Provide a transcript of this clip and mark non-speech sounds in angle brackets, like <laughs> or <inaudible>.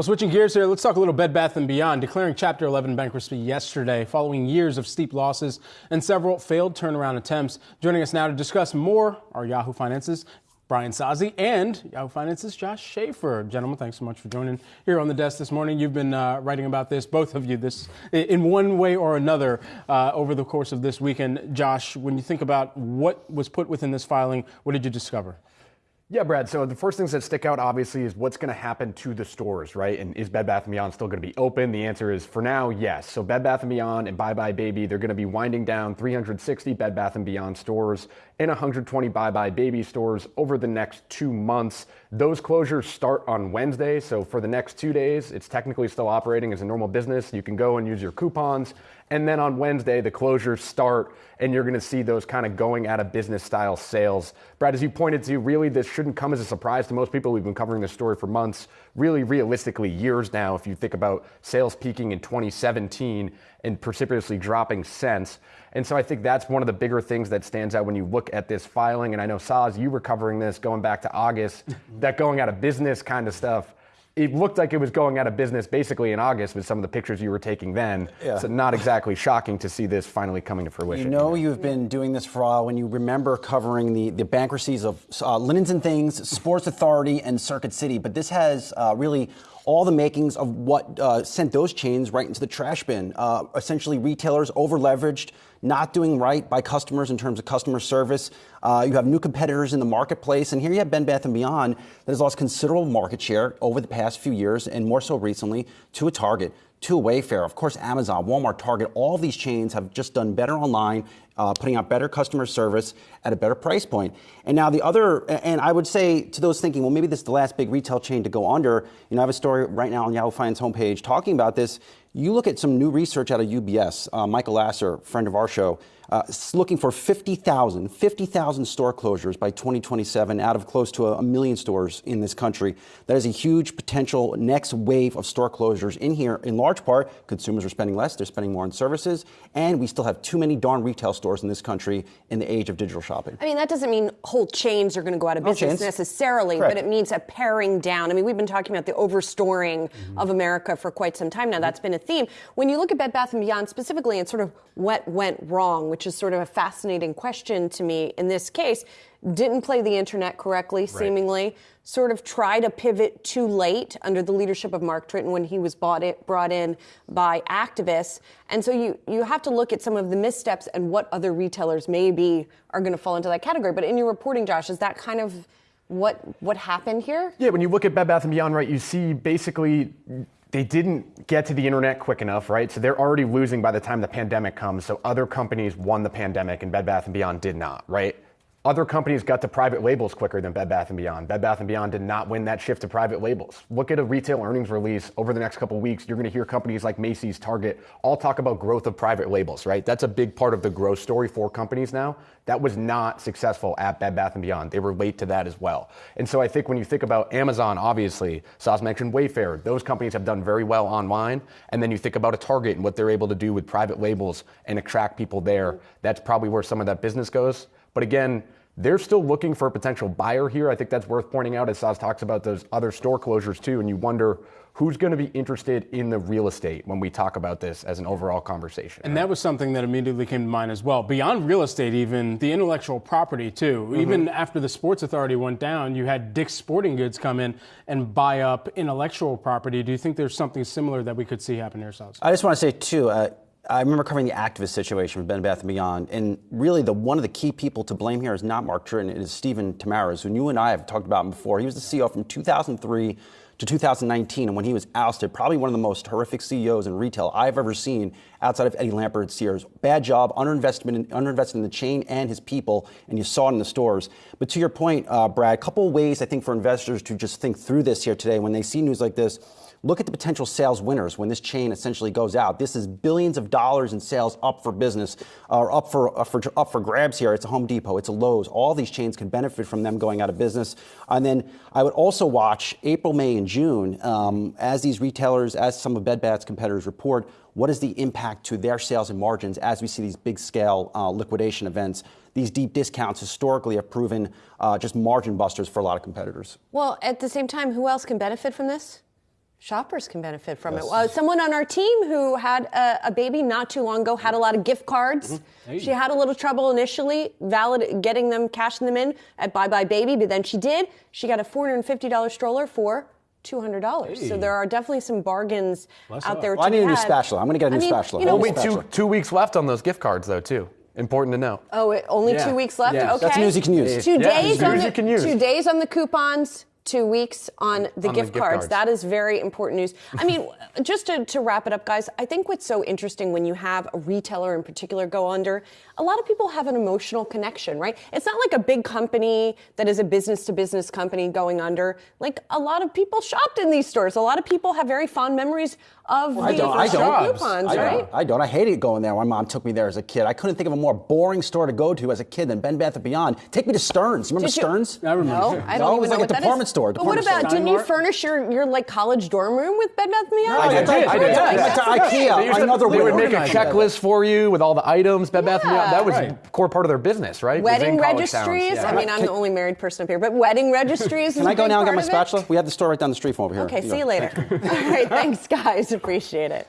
Well, switching gears here, let's talk a little Bed Bath & Beyond, declaring Chapter 11 bankruptcy yesterday following years of steep losses and several failed turnaround attempts. Joining us now to discuss more are Yahoo Finance's Brian Sozzi and Yahoo Finance's Josh Schafer. Gentlemen, thanks so much for joining here on the desk this morning. You've been uh, writing about this, both of you, this in one way or another uh, over the course of this weekend. Josh, when you think about what was put within this filing, what did you discover? Yeah, Brad. So the first things that stick out, obviously, is what's going to happen to the stores, right? And is Bed Bath & Beyond still going to be open? The answer is, for now, yes. So Bed Bath & Beyond and Buy Buy Baby, they're going to be winding down 360 Bed Bath & Beyond stores and 120 Buy Buy Baby stores over the next two months. Those closures start on Wednesday. So for the next two days, it's technically still operating as a normal business. You can go and use your coupons. And then on Wednesday, the closures start, and you're going to see those kind of going out of business style sales. Brad, as you pointed to, really, this shouldn't come as a surprise to most people. We've been covering this story for months, really realistically, years now. If you think about sales peaking in 2017 and precipitously dropping since. And so I think that's one of the bigger things that stands out when you look at this filing. And I know, Saz, you were covering this going back to August, <laughs> that going out of business kind of stuff it looked like it was going out of business basically in August with some of the pictures you were taking then. Yeah. So not exactly shocking to see this finally coming to fruition. You know you've been doing this for a while when you remember covering the, the bankruptcies of uh, Linens and Things, Sports Authority, and Circuit City. But this has uh, really all the makings of what uh, sent those chains right into the trash bin. Uh, essentially, retailers over leveraged, not doing right by customers in terms of customer service. Uh, you have new competitors in the marketplace, and here you have Bed Bath & Beyond that has lost considerable market share over the past few years, and more so recently, to a Target to Wayfair, of course, Amazon, Walmart, Target, all these chains have just done better online, uh, putting out better customer service at a better price point. And now the other, and I would say to those thinking, well, maybe this is the last big retail chain to go under. You know, I have a story right now on Yahoo Finance homepage talking about this. You look at some new research out of UBS, uh, Michael Lasser, friend of our show, uh, looking for 50,000, 50,000 store closures by 2027 out of close to a, million stores in this country. That is a huge potential next wave of store closures in here. In large part, consumers are spending less, they're spending more on services, and we still have too many darn retail stores in this country in the age of digital shopping. I mean, that doesn't mean whole chains are going to go out of business necessarily, Correct. but it means a paring down. I mean, we've been talking about the overstoring mm-hmm. of America for quite some time now. That's been a theme. When you look at Bed Bath & Beyond specifically and sort of what went wrong, which is sort of a fascinating question to me in this case. Didn't play the internet correctly, right. seemingly. Sort of tried to pivot too late under the leadership of Mark Tritton when he was bought it, brought in by activists. And so you, you have to look at some of the missteps and what other retailers maybe are going to fall into that category. But in your reporting, Josh, is that kind of what what happened here? Yeah, when you look at Bed Bath and Beyond, right, you see basically they didn't get to the internet quick enough, right? So they're already losing by the time the pandemic comes. So other companies won the pandemic and Bed Bath & Beyond did not, right? Other companies got to private labels quicker than Bed Bath & Beyond. Bed Bath & Beyond did not win that shift to private labels. Look at a retail earnings release over the next couple weeks. You're going to hear companies like Macy's, Target, all talk about growth of private labels, right? That's a big part of the growth story for companies now. That was not successful at Bed Bath & Beyond. They were late to that as well. And so I think when you think about Amazon, obviously, Saz mentioned Wayfair. Those companies have done very well online. And then you think about a Target and what they're able to do with private labels and attract people there. That's probably where some of that business goes. But again, they're still looking for a potential buyer here. I think that's worth pointing out as Saz talks about those other store closures too. And you wonder who's going to be interested in the real estate when we talk about this as an overall conversation. And right? that was something that immediately came to mind as well. Beyond real estate, even the intellectual property too. Mm-hmm. Even after the Sports Authority went down, you had Dick's Sporting Goods come in and buy up intellectual property. Do you think there's something similar that we could see happen here, Saz? I just want to say too. Uh, I remember covering the activist situation with Bed Bath & Beyond, and really the one of the key people to blame here is not Mark Tritton, it is Steven Temares, who you and I have talked about him before. He was the CEO from 2003 to 2019, and when he was ousted, probably one of the most horrific CEOs in retail I've ever seen outside of Eddie Lampert at Sears. Bad job, underinvestment, in, underinvested in the chain and his people, and you saw it in the stores. But to your point, uh, Brad, a couple ways I think for investors to just think through this here today when they see news like this. Look at the potential sales winners when this chain essentially goes out. This is billions of dollars in sales up for business, or up for, up for up for grabs here. It's a Home Depot, it's a Lowe's. All these chains can benefit from them going out of business. And then I would also watch April, May, and June um, as these retailers, as some of Bed Bath's competitors report. What is the impact to their sales and margins as we see these big scale uh, liquidation events? These deep discounts historically have proven uh, just margin busters for a lot of competitors. Well, at the same time, who else can benefit from this? Shoppers can benefit from yes. it. Uh, someone on our team who had a, a, baby not too long ago had a lot of gift cards. Mm-hmm. Hey. She had a little trouble initially valid getting them, cashing them in at Buy Buy Baby, but then she did. She got a $450 stroller for $200. Hey. So there are definitely some bargains Bless out there. Well, I need a new spatula. I'm going to get a new I mean, spatula. You know, only two, two weeks left on those gift cards, though, too. Important to know. Oh, it, only yeah. two weeks left. Yeah. Okay, that's news you can use. Two yeah, days on the two days on the coupons two weeks on the, on gift, the gift cards. cards. That is very important news. I mean, <laughs> just to, to wrap it up, guys, I think what's so interesting when you have a retailer in particular go under, a lot of people have an emotional connection, right? It's not like a big company that is a business to business company going under. Like a lot of people shopped in these stores. A lot of people have very fond memories of well, the I don't, I don't. coupons, I right? Don't. I don't. I hated going there. My mom took me there as a kid. I couldn't think of a more boring store to go to as a kid than Bed Bath & Beyond. Take me to Stearns. Remember Stearns? I remember. No, <laughs> I don't no, even was know like what a department store. But what about, store. didn't you furnish your, your like college dorm room with Bed Bath & Beyond? No, I, did. I did. I went to IKEA. Another They would make a checklist for you with all the items. Bed Bath & Beyond. That was a core part of their business, right? Wedding registries. I mean, I'm the only married person up here, but wedding <laughs> registries. Can I go now and get my spatula? We have the store right down the street from over here. Okay, see you later. <laughs> All right, thanks, guys. Appreciate it.